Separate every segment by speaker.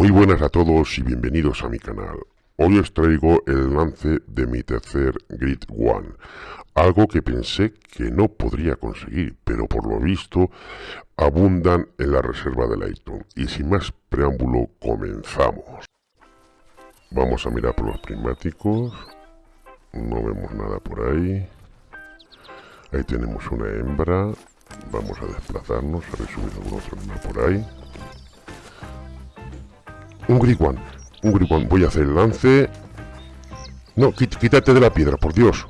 Speaker 1: Muy buenas a todos y bienvenidos a mi canal. Hoy os traigo el lance de mi tercer Grid One, algo que pensé que no podría conseguir, pero por lo visto abundan en la reserva de Layton. Y sin más preámbulo, comenzamos. Vamos a mirar por los prismáticos, no vemos nada por ahí. Ahí tenemos una hembra, vamos a desplazarnos, a ver si hubiera algún otro por ahí. Griguan. Un Griguan. Voy a hacer el lance. No, quítate de la piedra, por Dios.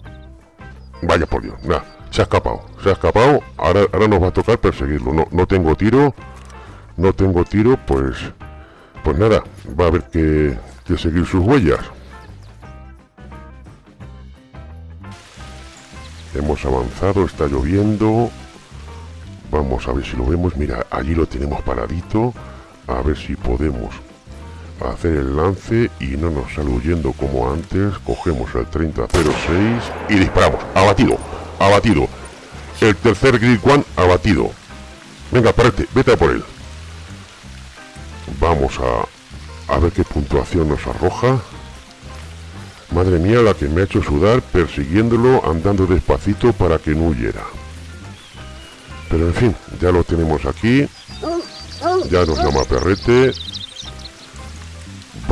Speaker 1: Vaya por Dios. Nada, se ha escapado. Se ha escapado. Ahora, ahora nos va a tocar perseguirlo. No, no tengo tiro. No tengo tiro, pues... Pues nada, va a haber que, que seguir sus huellas. Hemos avanzado, está lloviendo. Vamos a ver si lo vemos. Mira, allí lo tenemos paradito. A ver si podemos hacer el lance y no nos sale huyendo como antes. Cogemos el 3006 y disparamos. Abatido, abatido. El tercer Grid One abatido. Venga, parete, vete a por él. Vamos a, a ver qué puntuación nos arroja. Madre mía, la que me ha hecho sudar persiguiéndolo, andando despacito para que no huyera. Pero en fin, ya lo tenemos aquí. Ya nos llama Perrete.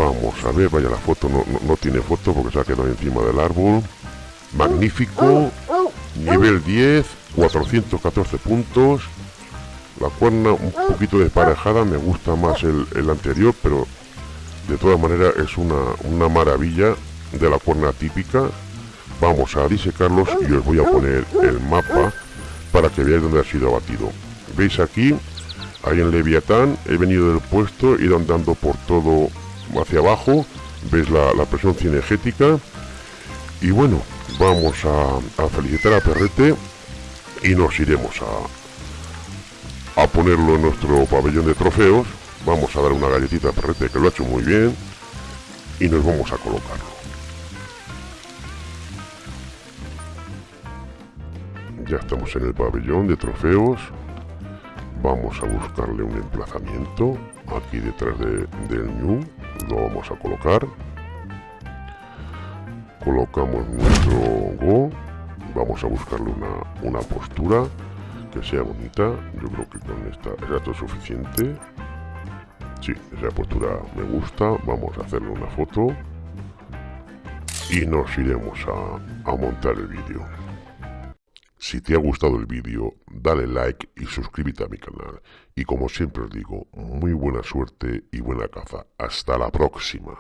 Speaker 1: Vamos a ver, vaya la foto, no, tiene foto porque se ha quedado encima del árbol. Magnífico, nivel 10, 414 puntos. La cuerna un poquito desparejada, me gusta más el, anterior, pero de todas maneras es una, una maravilla de la cuerna típica. Vamos a disecarlos y os voy a poner el mapa para que veáis dónde ha sido abatido. ¿Veis aquí? Ahí en Leviatán, he venido del puesto, he ido andando por todo hacia abajo, veis la, presión cinegética y bueno, vamos a, felicitar a Perrete y nos iremos a, a ponerlo en nuestro pabellón de trofeos. Vamos a dar una galletita a Perrete que lo ha hecho muy bien y nos vamos a colocarlo. Ya estamos en el pabellón de trofeos. Vamos a buscarle un emplazamiento aquí detrás de, del New lo vamos a colocar. Colocamos nuestro Go. Vamos a buscarle una, una postura que sea bonita. Yo creo que con esta es suficiente sí, esa postura me gusta. Vamos a hacerle una foto. Y nos iremos a, a montar el vídeo si te ha gustado el vídeo, dale like y suscríbete a mi canal. Y como siempre os digo, muy buena suerte y buena caza. Hasta la próxima.